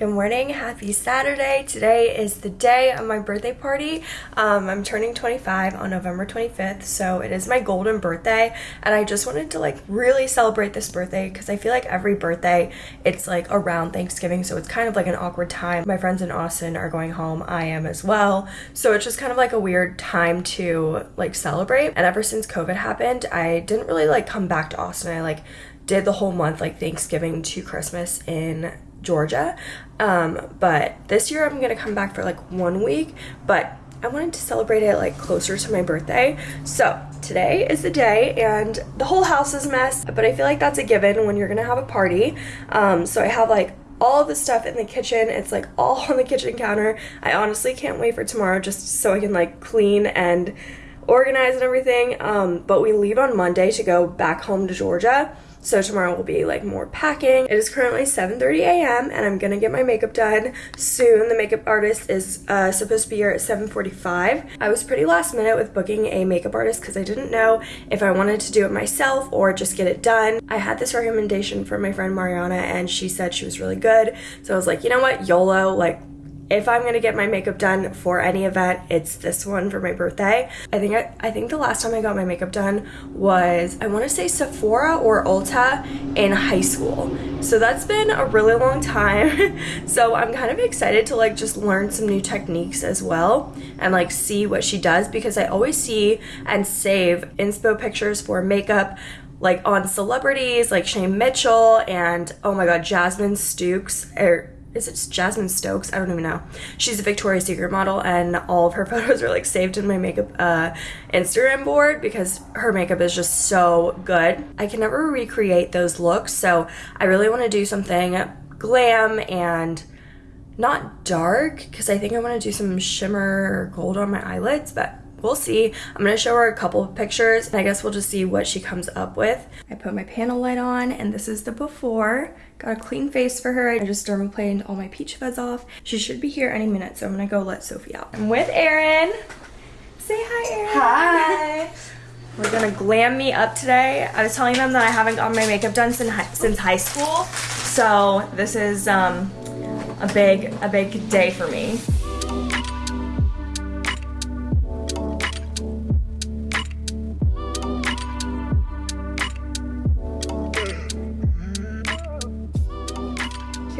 Good morning, happy Saturday. Today is the day of my birthday party. Um, I'm turning 25 on November 25th, so it is my golden birthday, and I just wanted to like really celebrate this birthday because I feel like every birthday it's like around Thanksgiving, so it's kind of like an awkward time. My friends in Austin are going home, I am as well, so it's just kind of like a weird time to like celebrate. And ever since COVID happened, I didn't really like come back to Austin. I like did the whole month like Thanksgiving to Christmas in Georgia. Um, but this year I'm gonna come back for like one week, but I wanted to celebrate it like closer to my birthday. So today is the day and the whole house is a mess, but I feel like that's a given when you're gonna have a party. Um, so I have like all the stuff in the kitchen. It's like all on the kitchen counter. I honestly can't wait for tomorrow just so I can like clean and organize and everything. Um, but we leave on Monday to go back home to Georgia. So tomorrow will be like more packing. It is currently 7.30 a.m. and I'm gonna get my makeup done soon. The makeup artist is uh, supposed to be here at 7.45. I was pretty last minute with booking a makeup artist because I didn't know if I wanted to do it myself or just get it done. I had this recommendation from my friend Mariana and she said she was really good. So I was like, you know what, YOLO, like if I'm gonna get my makeup done for any event, it's this one for my birthday. I think I, I think the last time I got my makeup done was I want to say Sephora or Ulta in high school. So that's been a really long time. so I'm kind of excited to like just learn some new techniques as well and like see what she does because I always see and save inspo pictures for makeup like on celebrities like Shay Mitchell and oh my god Jasmine Stukes or er, is it Jasmine Stokes? I don't even know. She's a Victoria's Secret model and all of her photos are like saved in my makeup uh, Instagram board because her makeup is just so good. I can never recreate those looks so I really want to do something glam and not dark because I think I want to do some shimmer or gold on my eyelids but we'll see. I'm gonna show her a couple of pictures and I guess we'll just see what she comes up with. I put my panel light on and this is the before. Got a clean face for her. I just dermaplaned all my peach fuzz off. She should be here any minute, so I'm gonna go let Sophie out. I'm with Erin. Say hi, Erin. Hi. We're gonna glam me up today. I was telling them that I haven't gotten my makeup done since high, since high school, so this is um, a big a big day for me.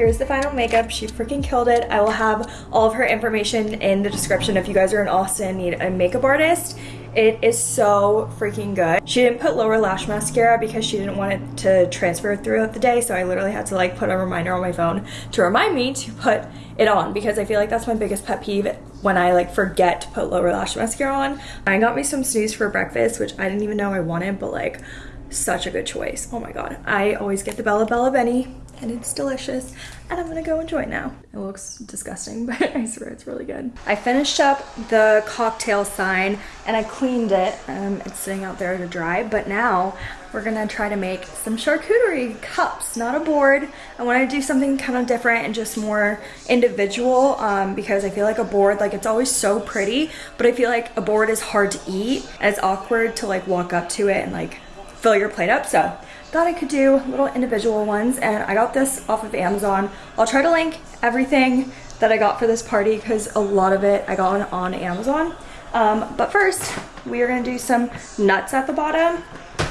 Here's the final makeup. She freaking killed it. I will have all of her information in the description if you guys are in Austin need a makeup artist. It is so freaking good. She didn't put lower lash mascara because she didn't want it to transfer throughout the day. So I literally had to like put a reminder on my phone to remind me to put it on because I feel like that's my biggest pet peeve when I like forget to put lower lash mascara on. I got me some Snooze for breakfast, which I didn't even know I wanted, but like such a good choice. Oh my God. I always get the Bella Bella Benny and it's delicious and I'm gonna go enjoy it now. It looks disgusting, but I swear it's really good. I finished up the cocktail sign and I cleaned it. Um, it's sitting out there to dry, but now we're gonna try to make some charcuterie cups, not a board. I wanna do something kind of different and just more individual um, because I feel like a board, like it's always so pretty, but I feel like a board is hard to eat and it's awkward to like walk up to it and like fill your plate up. So thought I could do little individual ones and I got this off of Amazon. I'll try to link everything that I got for this party because a lot of it I got on, on Amazon. Um, but first, we are gonna do some nuts at the bottom.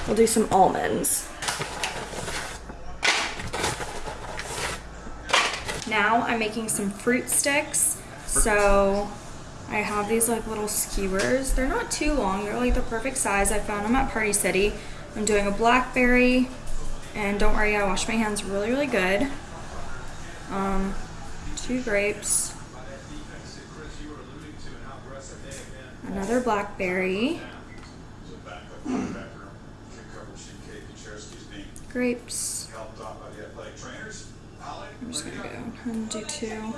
We'll do some almonds. Now I'm making some fruit sticks. So I have these like little skewers. They're not too long. They're like the perfect size. I found them at Party City. I'm doing a blackberry, and don't worry, I wash my hands really, really good. Um, two grapes, another blackberry, grapes. I'm just gonna go and do two.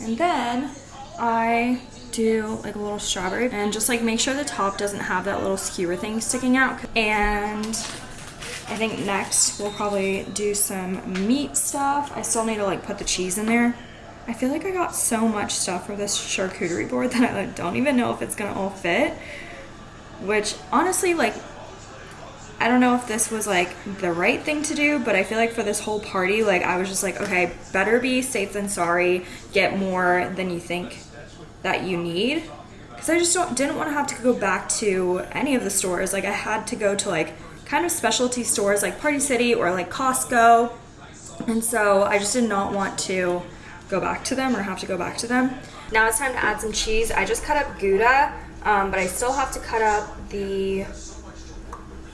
And then I do like a little strawberry and just like make sure the top doesn't have that little skewer thing sticking out. And I think next we'll probably do some meat stuff. I still need to like put the cheese in there. I feel like I got so much stuff for this charcuterie board that I don't even know if it's gonna all fit. Which honestly like I don't know if this was like the right thing to do, but I feel like for this whole party, like I was just like, okay, better be safe than sorry. Get more than you think that you need. Because I just don't, didn't want to have to go back to any of the stores. Like I had to go to like kind of specialty stores like Party City or like Costco. And so I just did not want to go back to them or have to go back to them. Now it's time to add some cheese. I just cut up Gouda, um, but I still have to cut up the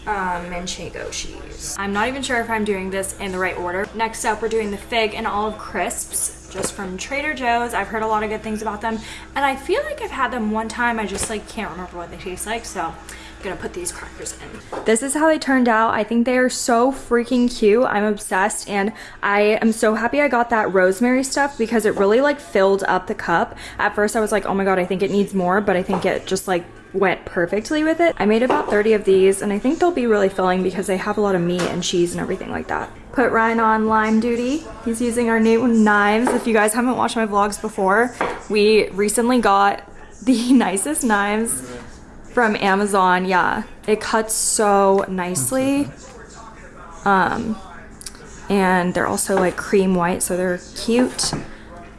um, manchego cheese. I'm not even sure if I'm doing this in the right order. Next up, we're doing the fig and olive crisps just from Trader Joe's. I've heard a lot of good things about them and I feel like I've had them one time. I just like can't remember what they taste like. So I'm gonna put these crackers in. This is how they turned out. I think they are so freaking cute. I'm obsessed and I am so happy I got that rosemary stuff because it really like filled up the cup. At first I was like, oh my God, I think it needs more, but I think it just like went perfectly with it. I made about 30 of these and I think they'll be really filling because they have a lot of meat and cheese and everything like that. Put Ryan on lime duty. He's using our new knives. If you guys haven't watched my vlogs before, we recently got the nicest knives from Amazon. Yeah, it cuts so nicely. Um, and they're also like cream white, so they're cute.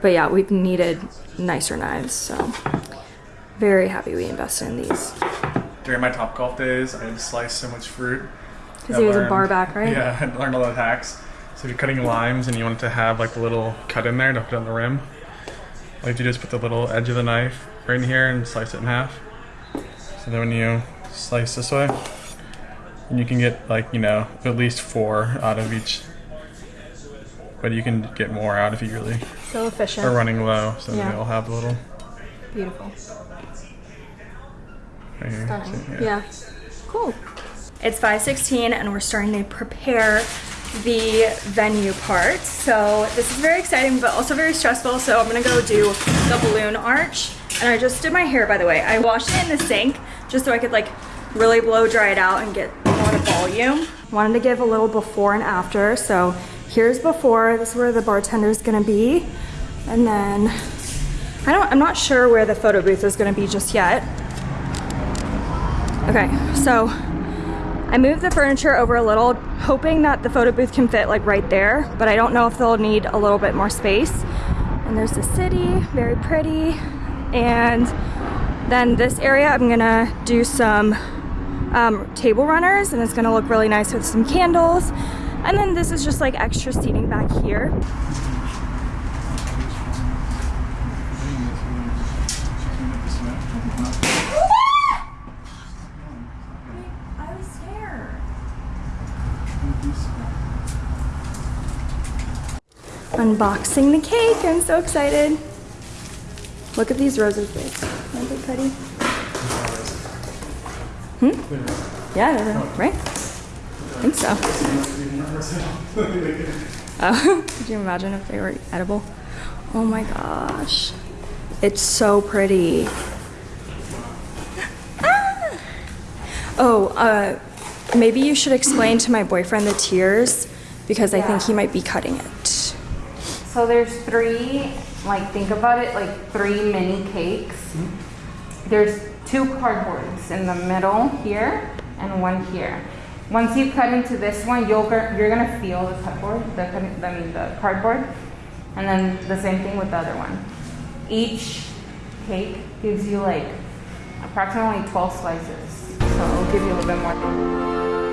But yeah, we've needed nicer knives, so very happy we invested in these. During my Topgolf days, I had sliced so much fruit. Because he was a bar back, right? Yeah, I learned all the hacks. So if you're cutting limes and you want it to have like a little cut in there to put on the rim, like you just put the little edge of the knife right in here and slice it in half. So then when you slice this way, and you can get like, you know, at least four out of each. But you can get more out if you really so efficient. are running low. So Yeah. they'll have a little Beautiful. Right here. Stunning. So, yeah. Cool. It's 5:16 and we're starting to prepare the venue part. So this is very exciting but also very stressful. So I'm gonna go do the balloon arch. And I just did my hair by the way. I washed it in the sink just so I could like really blow dry it out and get a lot of volume. Wanted to give a little before and after. So here's before, this is where the bartender is gonna be. And then I don't, I'm not sure where the photo booth is gonna be just yet. Okay, so I moved the furniture over a little, hoping that the photo booth can fit like right there, but I don't know if they'll need a little bit more space. And there's the city, very pretty. And then this area, I'm gonna do some um, table runners and it's gonna look really nice with some candles. And then this is just like extra seating back here. I was scared. Unboxing the cake. I'm so excited. Look at these roses. Aren't they pretty? Hmm? Yeah, they're right? I think so. Oh, could you imagine if they were edible? Oh my gosh. It's so pretty. Ah! Oh, uh, maybe you should explain to my boyfriend the tiers because I think he might be cutting it. So there's three, like think about it, like three mini cakes. Mm-hmm. There's two cardboards in the middle here and one here. Once you cut into this one, you'll, you're gonna feel the cardboard, the, I mean the cardboard, and then the same thing with the other one. Each cake gives you like approximately 12 slices, so it'll give you a little bit more.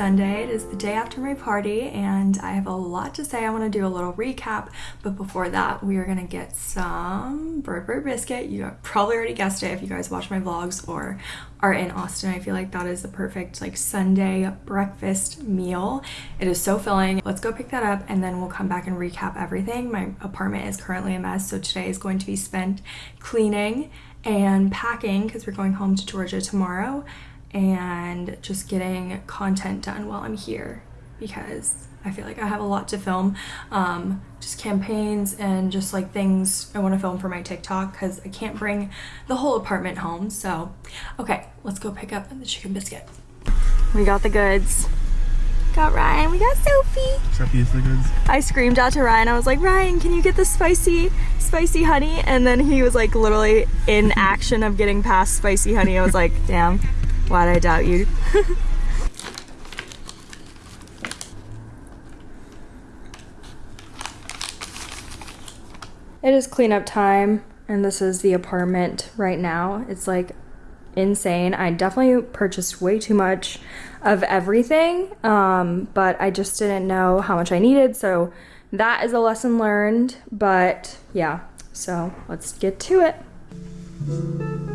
Sunday. It is the day after my party, and I have a lot to say. I want to do a little recap, but before that, we are going to get some Bird Biscuit. You probably already guessed it if you guys watch my vlogs or are in Austin. I feel like that is the perfect like Sunday breakfast meal. It is so filling. Let's go pick that up, and then we'll come back and recap everything. My apartment is currently a mess, so today is going to be spent cleaning and packing because we're going home to Georgia tomorrow and just getting content done while I'm here because I feel like I have a lot to film. Um, just campaigns and just like things I want to film for my TikTok because I can't bring the whole apartment home. So, okay, let's go pick up the chicken biscuit. We got the goods. Got Ryan. We got Sophie. Sophie's the goods. I screamed out to Ryan. I was like, Ryan, can you get the spicy, spicy honey? And then he was like literally in action of getting past spicy honey. I was like, damn, why'd I doubt you? it is cleanup time, and this is the apartment right now. It's like insane. I definitely purchased way too much of everything, um, but I just didn't know how much I needed. So that is a lesson learned. But yeah, so let's get to it.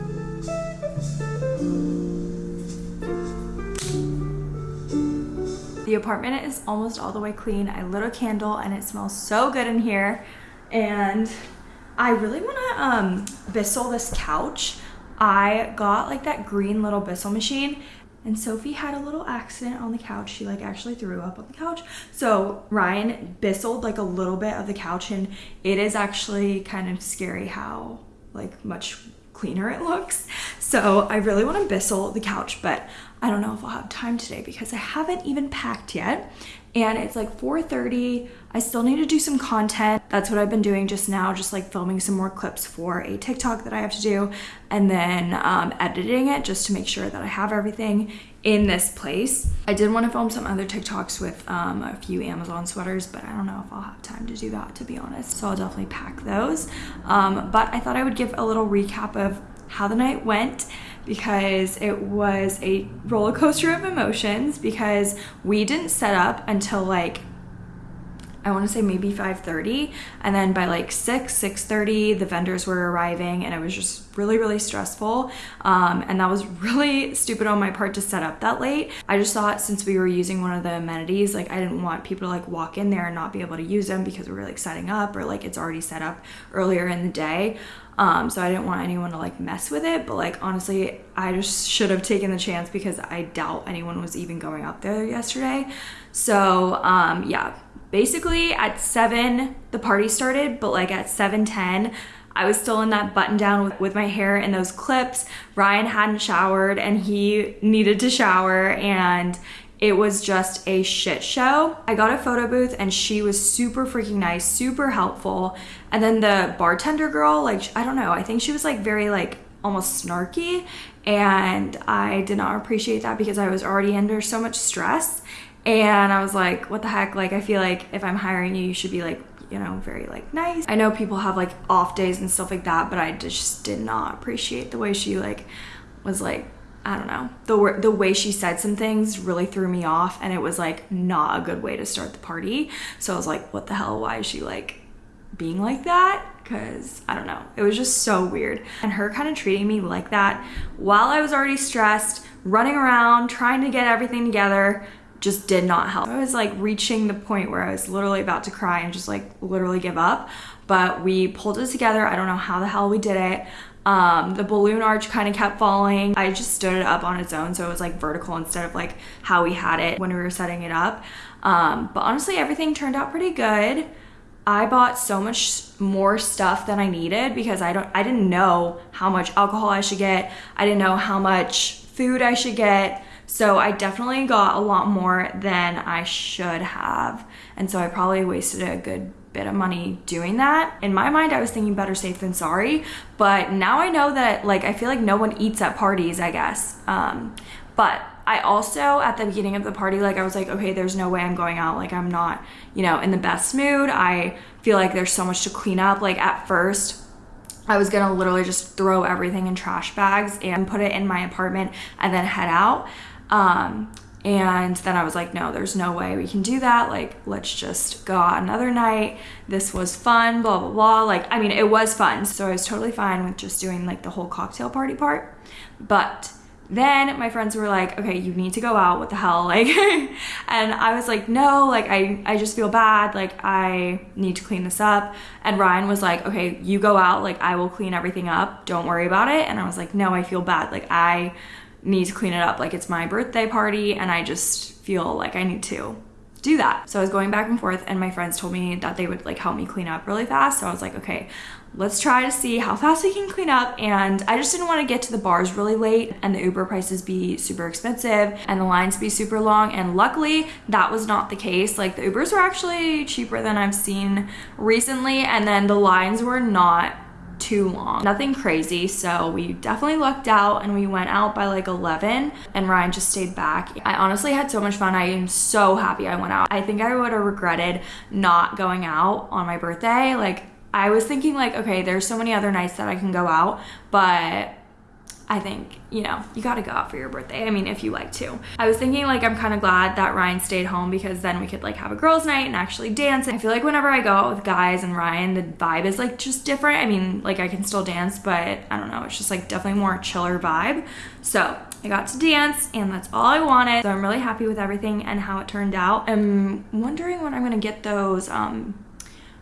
The apartment is almost all the way clean. I lit a candle and it smells so good in here. And I really want to um, Bissell this couch. I got like that green little Bissell machine and Sophie had a little accident on the couch. She like actually threw up on the couch. So Ryan Bisselled like a little bit of the couch and it is actually kind of scary how like much cleaner it looks. So I really want to Bissell the couch, but I don't know if I'll have time today because I haven't even packed yet. And it's like 4.30. I still need to do some content. That's what I've been doing just now, just like filming some more clips for a TikTok that I have to do and then um, editing it just to make sure that I have everything in this place. I did want to film some other TikToks with um, a few Amazon sweaters, but I don't know if I'll have time to do that to be honest. So I'll definitely pack those. Um, but I thought I would give a little recap of how the night went because it was a roller coaster of emotions because we didn't set up until like I want to say maybe 5:30 and then by like 6 6:30 the vendors were arriving and it was just really really stressful. Um, and that was really stupid on my part to set up that late. I just thought since we were using one of the amenities like I didn't want people to like walk in there and not be able to use them because we were like setting up or like it's already set up earlier in the day um, so I didn't want anyone to like mess with it but like honestly I just should have taken the chance because I doubt anyone was even going up there yesterday so um, yeah basically at 7 the party started but like at 7:10 I was still in that button down with, with my hair in those clips. Ryan hadn't showered and he needed to shower and it was just a shit show. I got a photo booth and she was super freaking nice, super helpful. And then the bartender girl, like, I don't know, I think she was like very like almost snarky and I did not appreciate that because I was already under so much stress and I was like, what the heck? Like, I feel like if I'm hiring you, you should be like, you know, very like nice. I know people have like off days and stuff like that, but I just did not appreciate the way she like was like, I don't know. The the way she said some things really threw me off and it was like not a good way to start the party. So I was like, what the hell? Why is she like being like that? Cuz I don't know. It was just so weird. And her kind of treating me like that while I was already stressed, running around, trying to get everything together just did not help. I was like reaching the point where I was literally about to cry and just like literally give up. But we pulled it together. I don't know how the hell we did it. Um, the balloon arch kind of kept falling. I just stood it up on its own so it was like vertical instead of like how we had it when we were setting it up. Um, but honestly, everything turned out pretty good. I bought so much more stuff than I needed because I don't I didn't know how much alcohol I should get. I didn't know how much food I should get. So I definitely got a lot more than I should have. And so I probably wasted a good bit of money doing that. In my mind, I was thinking better safe than sorry. But now I know that, like, I feel like no one eats at parties, I guess. Um, but I also, at the beginning of the party, like, I was like, okay, there's no way I'm going out. Like, I'm not, you know, in the best mood. I feel like there's so much to clean up. Like, at first, I was gonna literally just throw everything in trash bags and put it in my apartment and then head out. Um, And then I was like, no, there's no way we can do that. Like, let's just go out another night. This was fun, blah, blah, blah. Like, I mean, it was fun. So I was totally fine with just doing like the whole cocktail party part. But then my friends were like, okay, you need to go out. What the hell? Like, and I was like, no, like, I, I just feel bad. Like, I need to clean this up. And Ryan was like, okay, you go out. Like, I will clean everything up. Don't worry about it. And I was like, no, I feel bad. Like, I need to clean it up. Like, it's my birthday party and I just feel like I need to do that. So I was going back and forth and my friends told me that they would like help me clean up really fast. So I was like, okay, let's try to see how fast we can clean up. And I just didn't want to get to the bars really late and the Uber prices be super expensive and the lines be super long. And luckily that was not the case. Like the Ubers were actually cheaper than I've seen recently. And then the lines were not too long. Nothing crazy, so we definitely lucked out and we went out by like 11 and Ryan just stayed back. I honestly had so much fun. I am so happy I went out. I think I would have regretted not going out on my birthday. Like I was thinking like, okay, there's so many other nights that I can go out, but I think, you know, you gotta go out for your birthday. I mean, if you like to. I was thinking like I'm kind of glad that Ryan stayed home because then we could like have a girls' night and actually dance. I feel like whenever I go out with guys and Ryan, the vibe is like just different. I mean, like I can still dance, but I don't know, it's just like definitely more chiller vibe. So I got to dance and that's all I wanted. So I'm really happy with everything and how it turned out. I'm wondering when I'm gonna get those, um,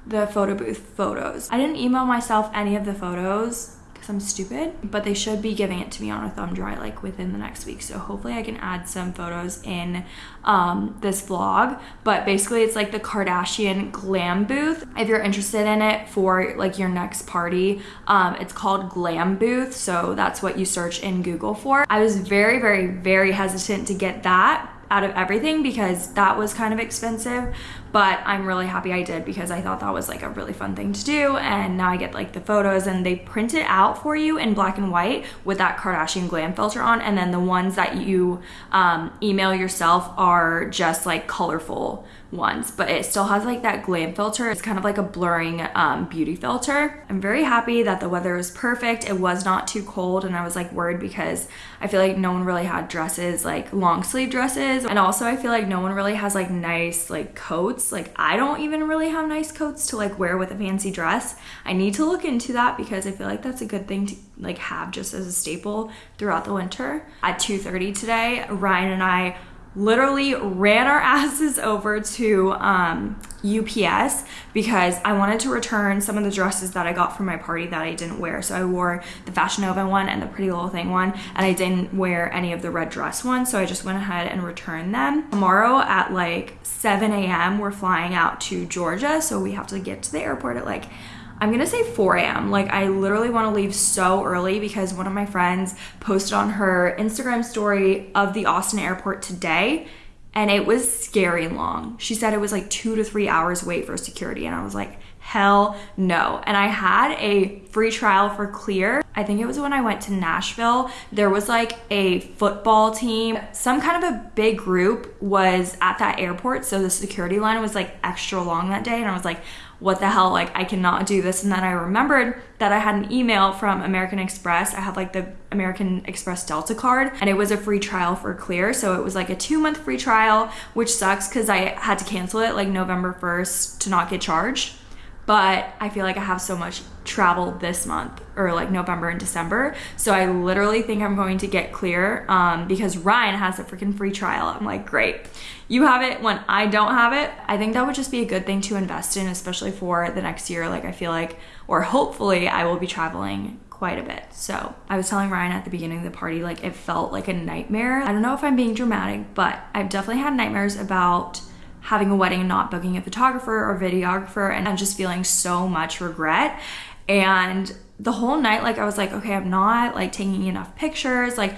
the photo booth photos. I didn't email myself any of the photos because I'm stupid, but they should be giving it to me on a thumb drive like within the next week. So hopefully I can add some photos in um, this vlog. But basically it's like the Kardashian glam booth. If you're interested in it for like your next party, um, it's called glam booth. So that's what you search in Google for. I was very, very, very hesitant to get that out of everything because that was kind of expensive but I'm really happy I did because I thought that was like a really fun thing to do and now I get like the photos and they print it out for you in black and white with that Kardashian glam filter on and then the ones that you um, email yourself are just like colorful ones but it still has like that glam filter. It's kind of like a blurring um, beauty filter. I'm very happy that the weather was perfect. It was not too cold and I was like worried because I feel like no one really had dresses like long sleeve dresses and also I feel like no one really has like nice like coats coats. Like I don't even really have nice coats to like wear with a fancy dress. I need to look into that because I feel like that's a good thing to like have just as a staple throughout the winter. At 2.30 today, Ryan and I literally ran our asses over to um, UPS because I wanted to return some of the dresses that I got from my party that I didn't wear. So I wore the Fashion Nova one and the Pretty Little Thing one, and I didn't wear any of the red dress ones. So I just went ahead and returned them. Tomorrow at like 7 a.m., we're flying out to Georgia. So we have to get to the airport at like I'm gonna say 4 a.m. Like I literally want to leave so early because one of my friends posted on her Instagram story of the Austin airport today and it was scary long. She said it was like two to three hours wait for security and I was like, hell no. And I had a free trial for Clear. I think it was when I went to Nashville. There was like a football team. Some kind of a big group was at that airport. So the security line was like extra long that day. And I was like, what the hell, like I cannot do this. And then I remembered that I had an email from American Express. I have like the American Express Delta card and it was a free trial for Clear. So it was like a two month free trial, which sucks because I had to cancel it like November 1st to not get charged but I feel like I have so much travel this month or like November and December. So I literally think I'm going to get clear um, because Ryan has a freaking free trial. I'm like, great. You have it when I don't have it. I think that would just be a good thing to invest in, especially for the next year. Like, I feel like, or hopefully, I will be traveling quite a bit. So I was telling Ryan at the beginning of the party, like, it felt like a nightmare. I don't know if I'm being dramatic, but I've definitely had nightmares about having a wedding and not booking a photographer or videographer and I'm just feeling so much regret. And the whole night, like I was like, okay, I'm not like taking enough pictures. Like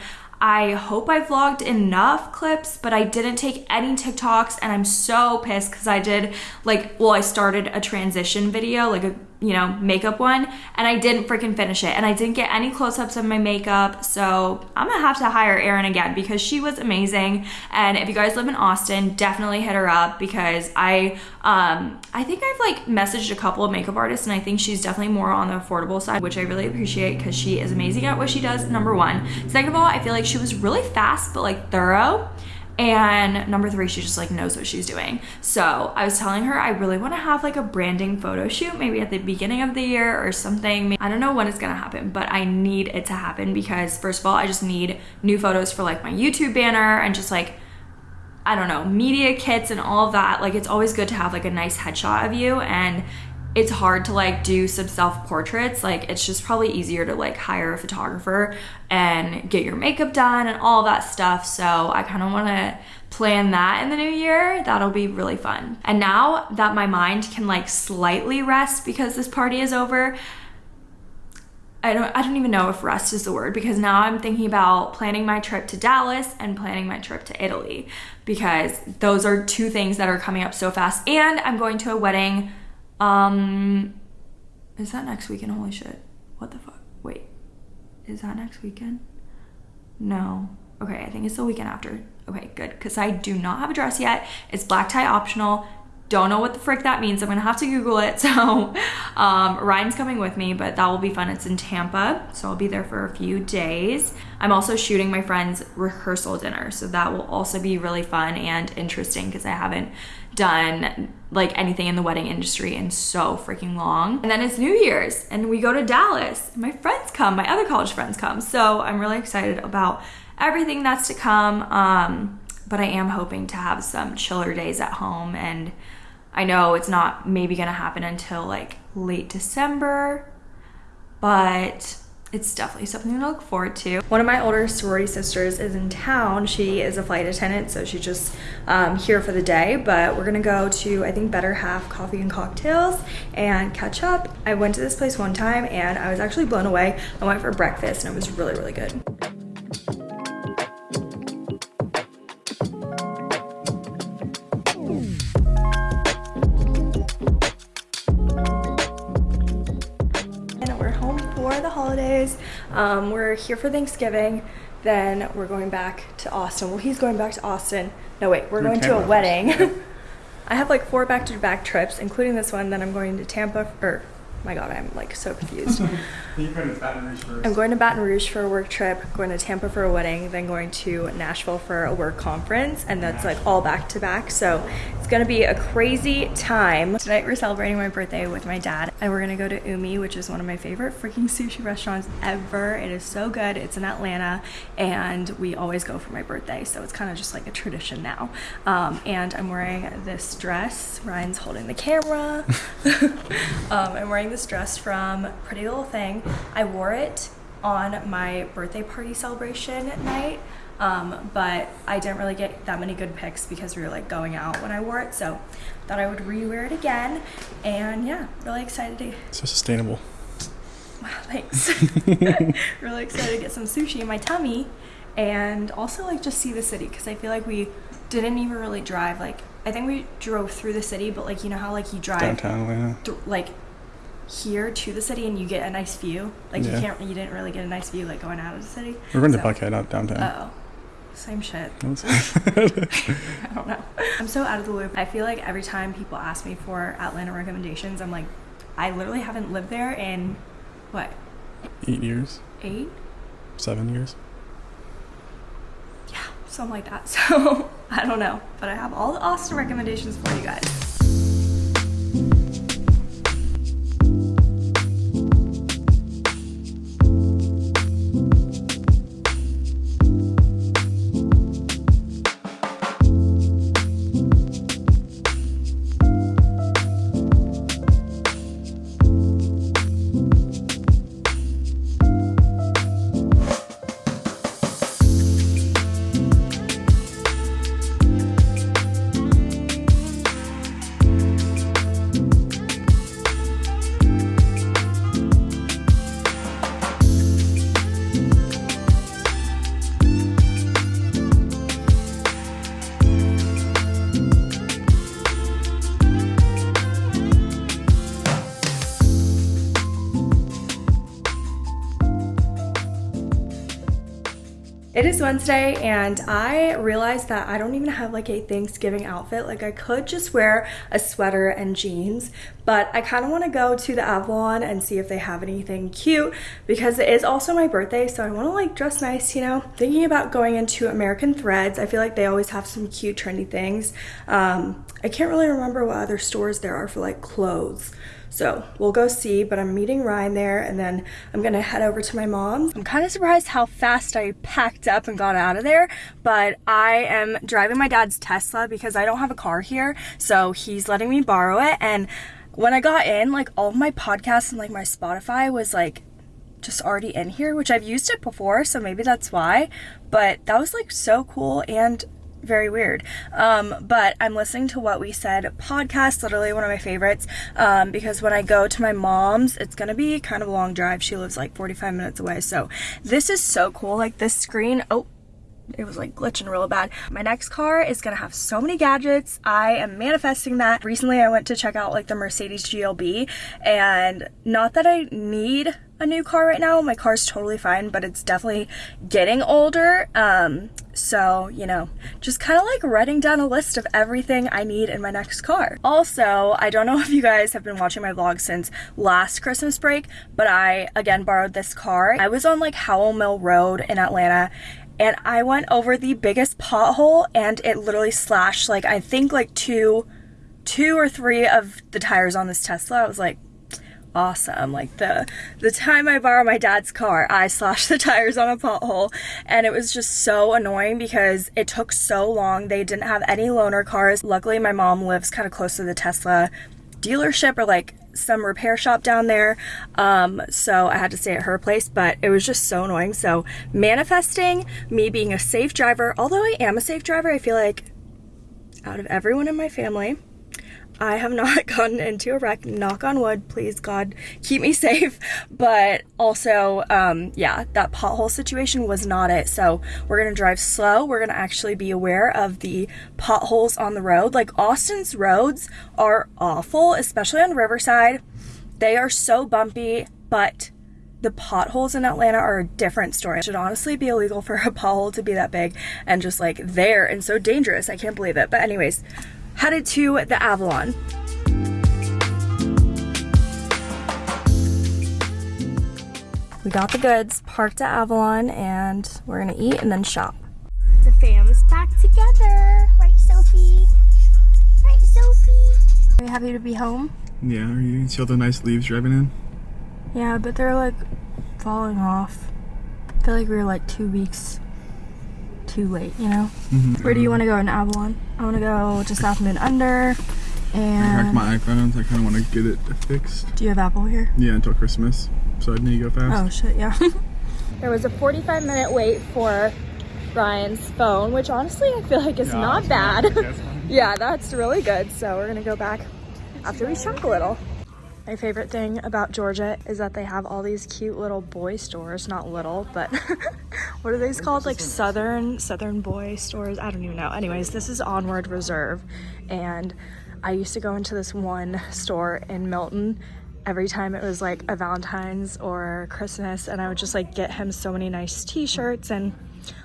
I hope I vlogged enough clips, but I didn't take any TikToks and I'm so pissed because I did like, well, I started a transition video, like a you know, makeup one, and I didn't freaking finish it. And I didn't get any close ups of my makeup. So I'm gonna have to hire Erin again because she was amazing. And if you guys live in Austin, definitely hit her up because I, um, I think I've like messaged a couple of makeup artists and I think she's definitely more on the affordable side, which I really appreciate because she is amazing at what she does, number one. Second of all, I feel like she was really fast but like thorough And number three, she just like knows what she's doing. So I was telling her I really want to have like a branding photo shoot, maybe at the beginning of the year or something. I don't know when it's gonna happen, but I need it to happen because first of all, I just need new photos for like my YouTube banner and just like I don't know, media kits and all of that. Like it's always good to have like a nice headshot of you and it's hard to like do some self portraits. Like it's just probably easier to like hire a photographer and get your makeup done and all that stuff. So I kind of want to plan that in the new year. That'll be really fun. And now that my mind can like slightly rest because this party is over, I don't I don't even know if rest is the word because now I'm thinking about planning my trip to Dallas and planning my trip to Italy because those are two things that are coming up so fast and I'm going to a wedding um, is that next weekend? Holy shit. What the fuck? Wait. Is that next weekend? No. Okay, I think it's the weekend after. Okay, good. Because I do not have a dress yet. It's black tie optional. Don't know what the frick that means. I'm gonna have to Google it. So, um, Ryan's coming with me, but that will be fun. It's in Tampa, so I'll be there for a few days. I'm also shooting my friend's rehearsal dinner, so that will also be really fun and interesting because I haven't done like anything in the wedding industry in so freaking long. And then it's New Year's and we go to Dallas. My friends come, my other college friends come. So I'm really excited about everything that's to come. Um, but I am hoping to have some chiller days at home and I know it's not maybe gonna happen until like late December, but it's definitely something to look forward to. One of my older sorority sisters is in town. She is a flight attendant, so she's just um, here for the day. But we're gonna go to, I think, Better Half Coffee and Cocktails and catch up. I went to this place one time and I was actually blown away. I went for breakfast and it was really, really good. Um, we're here for Thanksgiving. Then we're going back to Austin. Well, he's going back to Austin. No, wait, we're going to a wedding. I have like four back-to-back -back trips, including this one. Then I'm going to Tampa, or my god, I'm like so confused. You're going to Baton Rouge first. I'm going to Baton Rouge for a work trip, going to Tampa for a wedding, then going to Nashville for a work conference, and that's like all back to back. So it's gonna be a crazy time. Tonight we're celebrating my birthday with my dad, and we're gonna go to Umi, which is one of my favorite freaking sushi restaurants ever. It is so good. It's in Atlanta, and we always go for my birthday, so it's kind of just like a tradition now. Um, and I'm wearing this dress. Ryan's holding the camera. um, I'm wearing this dress from Pretty Little Thing. I wore it on my birthday party celebration night. Um, but I didn't really get that many good pics because we were like going out when I wore it. So thought I would rewear it again. And yeah, really excited to. So sustainable. Wow, thanks. really excited to get some sushi in my tummy and also like just see the city because I feel like we didn't even really drive. Like I think we drove through the city, but like you know how like you drive downtown. Th- like here to the city and you get a nice view. Like yeah. you can't, you didn't really get a nice view like going out of the city. We're going so. to Buckhead, not downtown. Oh, same shit. I don't know. I'm so out of the loop. I feel like every time people ask me for Atlanta recommendations, I'm like, I literally haven't lived there in what? Eight years. Eight. Seven years. Yeah, something like that. So I don't know, but I have all the Austin recommendations for you guys. Is Wednesday and I realized that I don't even have like a Thanksgiving outfit. Like I could just wear a sweater and jeans, but I kind of want to go to the Avalon and see if they have anything cute because it is also my birthday, so I want to like dress nice, you know? Thinking about going into American Threads. I feel like they always have some cute trendy things. Um, I can't really remember what other stores there are for like clothes. So we'll go see, but I'm meeting Ryan there and then I'm gonna head over to my mom's. I'm kind of surprised how fast I packed up and got out of there, but I am driving my dad's Tesla because I don't have a car here. So he's letting me borrow it. And when I got in, like all my podcasts and like my Spotify was like just already in here, which I've used it before, so maybe that's why. But that was like so cool and very weird. Um, but I'm listening to What We Said podcast, literally one of my favorites, um, because when I go to my mom's, it's gonna be kind of a long drive. She lives like 45 minutes away. So this is so cool. Like this screen, oh, it was like glitching real bad. My next car is gonna have so many gadgets. I am manifesting that. Recently I went to check out like the Mercedes GLB and not that I need a new car right now. My car's totally fine, but it's definitely getting older. Um, so, you know, just kind of like writing down a list of everything I need in my next car. Also, I don't know if you guys have been watching my vlog since last Christmas break, but I again borrowed this car. I was on like Howell Mill Road in Atlanta and I went over the biggest pothole and it literally slashed like I think like two two or three of the tires on this Tesla. I was like awesome. Like the the time I borrowed my dad's car, I slashed the tires on a pothole and it was just so annoying because it took so long. They didn't have any loaner cars. Luckily my mom lives kind of close to the Tesla dealership or like some repair shop down there. Um, so I had to stay at her place, but it was just so annoying. So manifesting me being a safe driver, although I am a safe driver, I feel like out of everyone in my family, I have not gotten into a wreck, knock on wood, please God, keep me safe. But also, um, yeah, that pothole situation was not it. So we're gonna drive slow. We're gonna actually be aware of the potholes on the road. Like Austin's roads are awful, especially on Riverside. They are so bumpy, but the potholes in Atlanta are a different story. It should honestly be illegal for a pothole to be that big and just like there and so dangerous. I can't believe it. But anyways, headed to the Avalon. We got the goods, parked at Avalon, and we're gonna eat and then shop. The fam's back together. Right, Sophie? Right, Sophie? Are you happy to be home? Yeah, are you see all the nice leaves driving in? Yeah, but they're like falling off. I feel like we were like two weeks too late, you know? Mm-hmm. Where do you want to go in Avalon? I want to go to South Moon Under. I And cracked my iPhone. I kind of want to get it fixed. do you have Apple here? Yeah, until Christmas. So I need to go fast. Oh shit, yeah. There was a 45 minute wait for Ryan's phone, which honestly I feel like is Yeah, not bad. yeah, yeah, that's really good. So we're gonna go back after we shop a little. My favorite thing about Georgia is that they have all these cute little boy stores, not little, but what are these called? Like southern southern boy stores. I don't even know. Anyways, this is Onward Reserve and I used to go into this one store in Milton every time it was like a Valentine's or Christmas and I would just like get him so many nice t-shirts and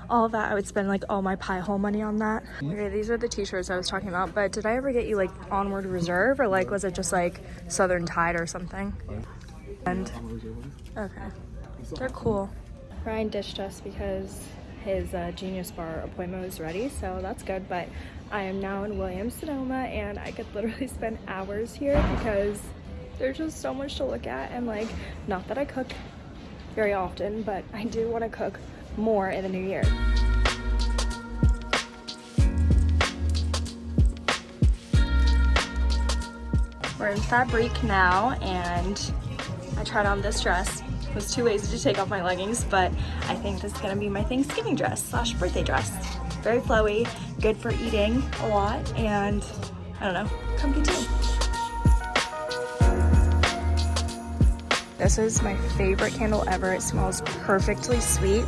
all that. I would spend like all my pie hole money on that. Okay, these are the t-shirts I was talking about, but did I ever get you like Onward Reserve or like was it just like Southern Tide or something? And okay, they're cool. Ryan ditched us because his uh, Genius Bar appointment was ready, so that's good. But I am now in Williams Sonoma, and I could literally spend hours here because there's just so much to look at. And like, not that I cook very often, but I do want to cook more in the new year. We're in Fab'rik now, and I tried on this dress. Was too lazy to take off my leggings, but I think this is gonna be my Thanksgiving dress slash birthday dress. Very flowy, good for eating a lot, and I don't know, comfy too. This is my favorite candle ever. It smells perfectly sweet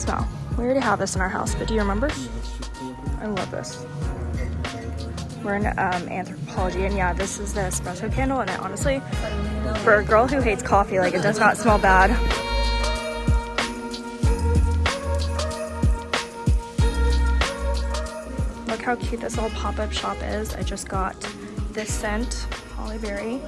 smell. We already have this in our house, but do you remember? I love this. We're in um, Anthropologie, and yeah, this is the espresso candle, and it honestly, for a girl who hates coffee, like it does not smell bad. Look how cute this little pop-up shop is. I just got this scent, Holly Berry.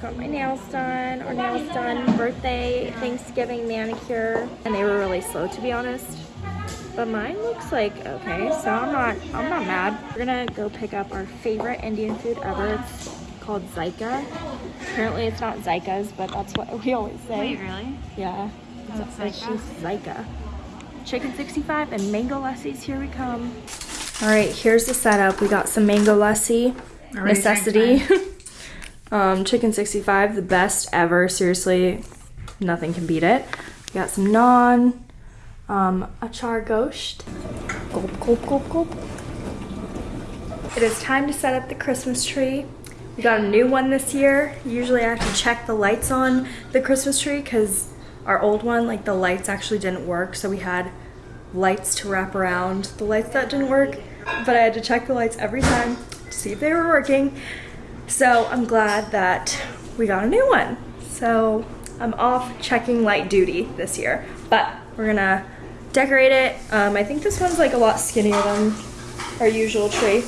Just got my nails done, or nails done, birthday, Thanksgiving manicure, and they were really slow to be honest. But mine looks like okay, so I'm not I'm not mad. We're gonna go pick up our favorite Indian food ever. It's called Zyka. Apparently it's not Zyka's, but that's what we always say. really? Yeah. It's, it's just Zyka. Chicken 65 and mango lassis, here we come. All right, here's the setup. We got some mango lassi, necessity. um, chicken 65, the best ever. Seriously, nothing can beat it. We got some naan, um, achar gosht. Gulp, gulp, gulp, gulp. It is time to set up the Christmas tree. We got a new one this year. Usually I have to check the lights on the Christmas tree because our old one, like the lights actually didn't work. So we had lights to wrap around the lights that didn't work. But I had to check the lights every time to see if they were working. So I'm glad that we got a new one. So I'm off checking light duty this year. But we're gonna decorate it. Um, I think this one's like a lot skinnier than our usual tree.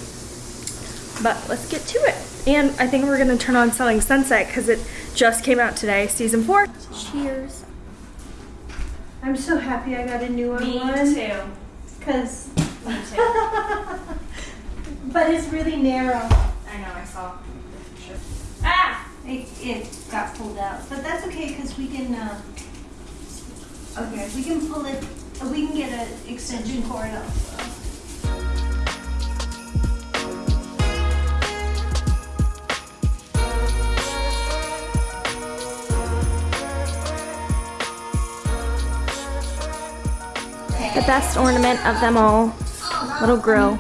But let's get to it. And I think we're gonna turn on Selling Sunset because it just came out today, season four. Cheers. I'm so happy I got a new one. Me too. Cause, Me too. but it's really narrow. I know, I saw. Ah! It, it got pulled out, but that's okay because we can, uh, okay, we can pull it, uh, we can get an extension cord also. The best ornament of them all. Little grill.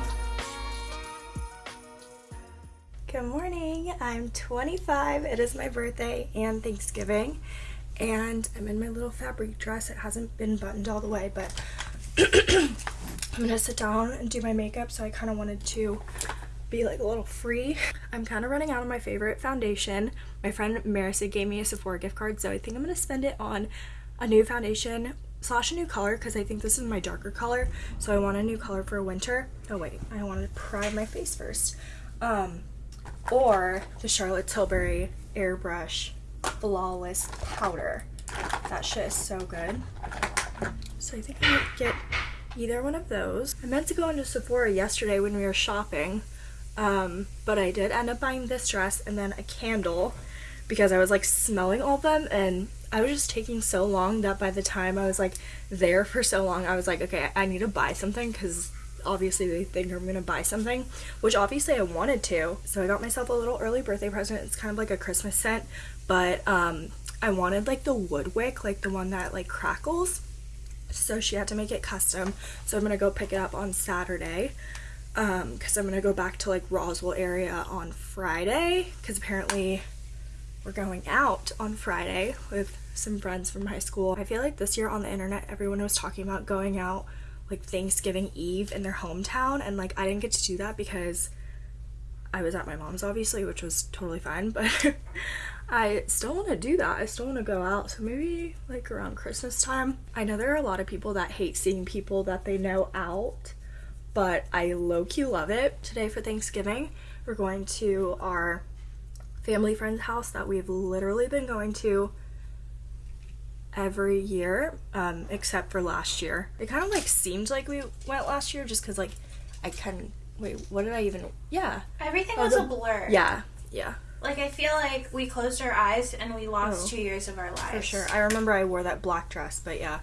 I'm 25. It is my birthday and Thanksgiving. And I'm in my little Fab'rik dress. It hasn't been buttoned all the way, but I'm gonna sit down and do my makeup. So I kind of wanted to be like a little free. I'm kind of running out of my favorite foundation. My friend Marissa gave me a Sephora gift card, so I think I'm gonna spend it on a new foundation slash a new color because I think this is my darker color. So I want a new color for winter. Oh wait, I want to prime my face first. Um, or the Charlotte Tilbury Airbrush Flawless Powder. That shit is so good. So I think I might get either one of those. I meant to go into Sephora yesterday when we were shopping, um, but I did end up buying this dress and then a candle because I was like smelling all of them and I was just taking so long that by the time I was like there for so long, I was like, okay, I need to buy something because obviously they think I'm gonna buy something, which obviously I wanted to. So I got myself a little early birthday present. It's kind of like a Christmas scent, but um, I wanted like the wood wick, like the one that like crackles. So she had to make it custom. So I'm gonna go pick it up on Saturday um because i'm gonna go back to like roswell area on friday because apparently we're going out on friday with some friends from high school i feel like this year on the internet everyone was talking about going out like thanksgiving eve in their hometown and like i didn't get to do that because i was at my mom's obviously which was totally fine but i still want to do that. I still want to go out. So maybe like around christmas time. I know there are a lot of people that hate seeing people that they know out but I low key love it. Today for Thanksgiving, we're going to our family friend's house that we've literally been going to every year, um, except for last year. It kind of like seemed like we went last year just because like I couldn't. Wait, what did I even? Yeah, Everything Oh, was the- a blur. yeah, yeah, Like I feel like we closed our eyes and we lost Oh. two years of our lives. for sure. I remember I wore that black dress, but yeah,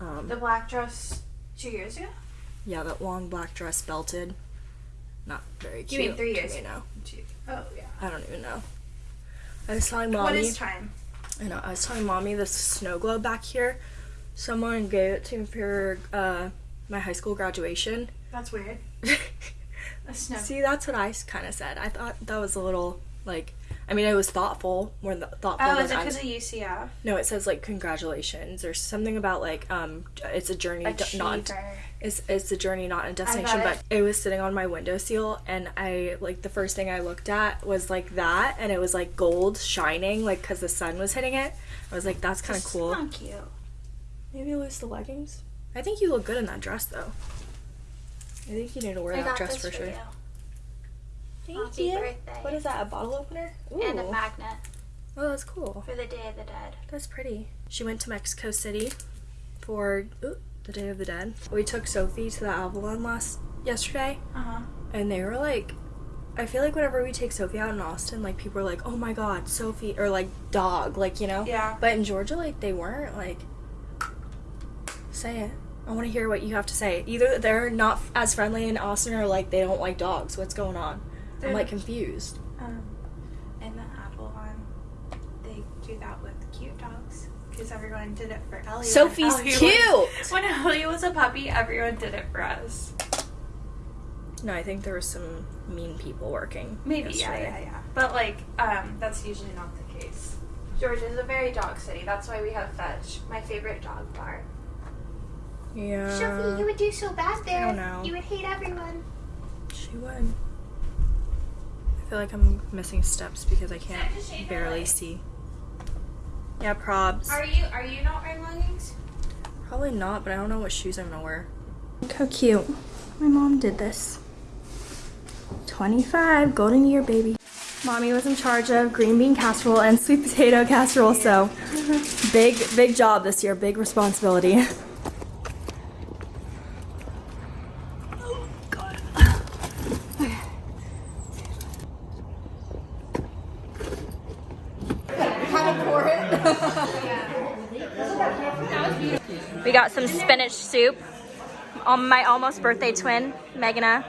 um, The black dress two years ago. yeah, that long black dress belted. Not very You cute. mean three years me ago? now. Oh yeah. I don't even know. I was telling mommy. What is time? I know. I was telling mommy this snow globe back here. Someone gave it to me for uh, my high school graduation. That's weird. A snow. See, that's what I kind of said. I thought that was a little like I mean, it was thoughtful, more th- thoughtful Oh, is it because of UCF? No, it says like congratulations or something about like um it's a journey d- not. It's it's a journey not a destination but it was sitting on my windowsill and I like the first thing I looked at was like that and it was like gold shining like cuz the sun was hitting it. I was like that's kind of cool. Not cute. Maybe lose the leggings. I think you look good in that dress though. I think you need to wear I that dress for for sure. you. Thank Happy you. birthday. What is that? A bottle opener? Ooh. And a magnet oh, that's cool. for the Day of the Dead. That's pretty. She went to Mexico City for ooh, the Day of the Dead. We took Sophie to the Avalon last yesterday, Uh huh. and they were like, I feel like whenever we take Sophie out in Austin, like people are like, "Oh my God, Sophie," or like "dog," like you know. Yeah. But in Georgia, like they weren't like. Say it. I want to hear what you have to say. Either they're not as friendly in Austin, or like they don't like dogs. What's going on? I'm like confused. Um, in the Avalon, they do that with cute dogs because everyone did it for Ellie. when Sophie's Ellie was- cute. when Ellie was a puppy, everyone did it for us. No, I think there was some mean people working. Maybe, yesterday. yeah, yeah, yeah. But like, um, that's usually not the case. Georgia is a very dog city. That's why we have Fetch, my favorite dog bar. Yeah. Sophie, you would do so bad there. don't know. You would hate everyone. She would. I feel like I'm missing steps because I can't Step to shade barely light. see. Yeah, probs. Are you are you not wearing leggings? Probably not, but I don't know what shoes I'm gonna wear. Look how cute. My mom did this. 25, golden year, baby. Mommy was in charge of green bean casserole and sweet potato casserole, so big, big job this year, big responsibility. We got some spinach soup. Um, my almost birthday twin, Megana.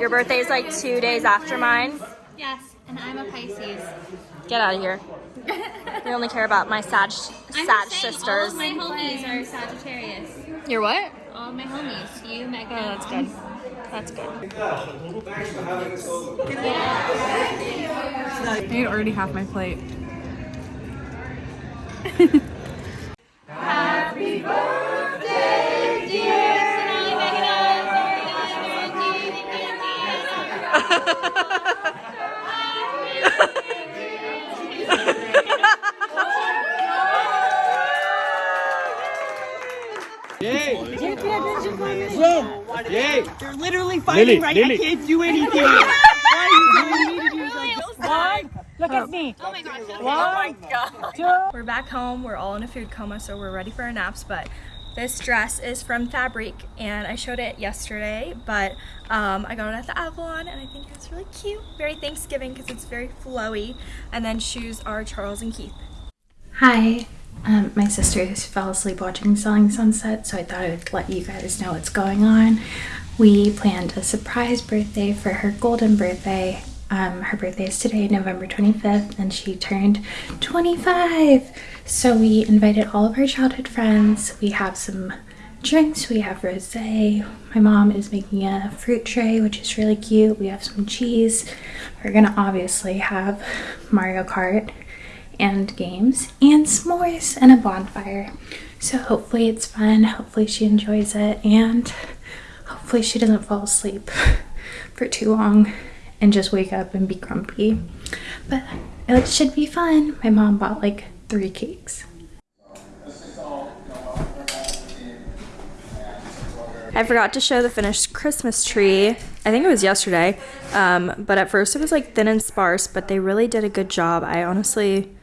Your birthday is like two days after mine. Yes, and I'm a Pisces. Get out of here. We only care about my Sag, I'm Sag sisters. All of my homies are Sagittarius. Your what? All my homies. You, Megan. Oh, that's good. That's good. I already half my plate. They're literally fighting right I can't do anything. Why are you telling me to do something? One, look at me. Oh my gosh. One, We're back home. We're all in a food coma, so we're ready for our naps. But this dress is from Fab'rik, and I showed it yesterday. But um, I got it at the Avalon, and I think it's really cute. Very Thanksgiving because it's very flowy. And then shoes are Charles and Keith. Hi. Um, my sister fell asleep watching Selling Sunset, so I thought I would let you guys know what's going on. We planned a surprise birthday for her golden birthday. Um, her birthday is today, November 25th, and she turned 25. So we invited all of our childhood friends. We have some drinks. We have rosé. My mom is making a fruit tray, which is really cute. We have some cheese. We're gonna obviously have Mario Kart and games and s'mores and a bonfire. So hopefully it's fun. Hopefully she enjoys it and hopefully she doesn't fall asleep for too long and just wake up and be grumpy. But it should be fun. My mom bought like three cakes. I forgot to show the finished Christmas tree. I think it was yesterday. Um, but at first it was like thin and sparse, but they really did a good job. I honestly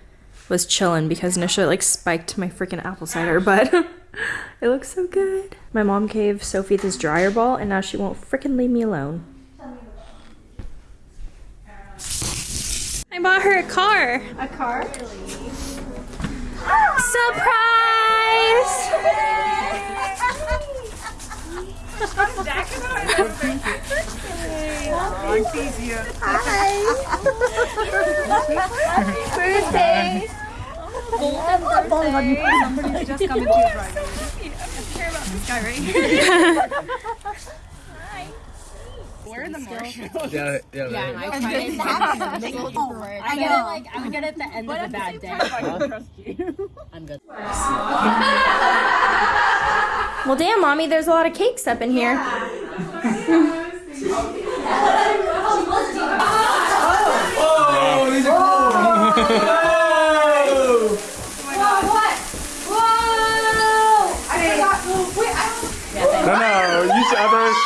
was chilling because Nisha like spiked my freaking apple cider, but it looks so good. My mom gave Sophie this dryer ball and now she won't freaking leave me alone. I bought her a car. A car? Surprise! Golden birthday. This. We're the marshmallow. Yeah, yeah. Yeah, and I tried it. I get it like I would get it at the end of a bad day. I'm good. Well, damn, mommy, there's a lot of cakes up in here. Oh, these are cool. No, no, you should others.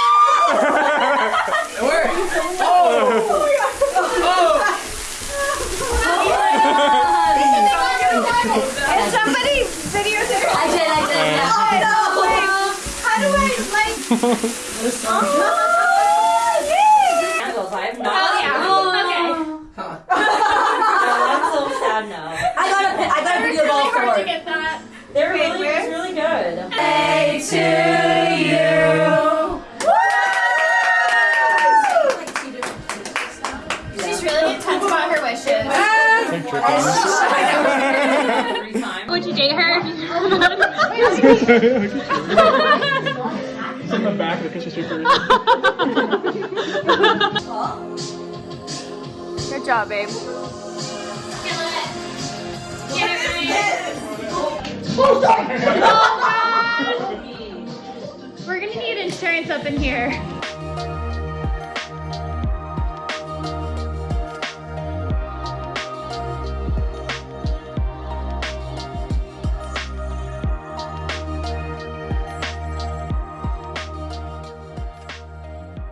And somebody videotaped. I did, I did. Yeah. I know, like, how do I, like, oh, yay! Candles, I have not. Oh, yeah. I'm so sad now. I got a, I got a video ball for it. get that. They're really, it's really good. Hey to you. She's really intense about her wishes. Would you date her? It's in the back of the Christmas tree for Good job, babe. We're gonna need insurance up in here.